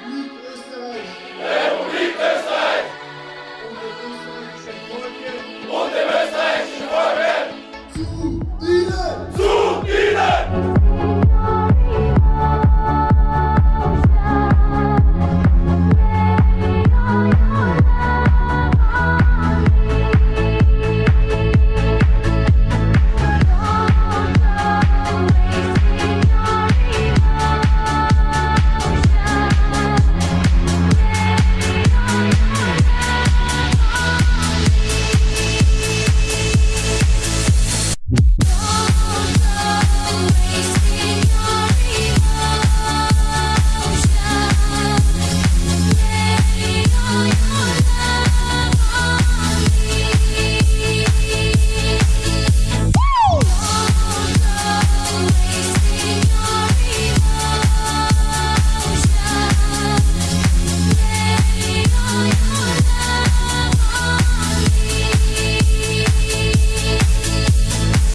You.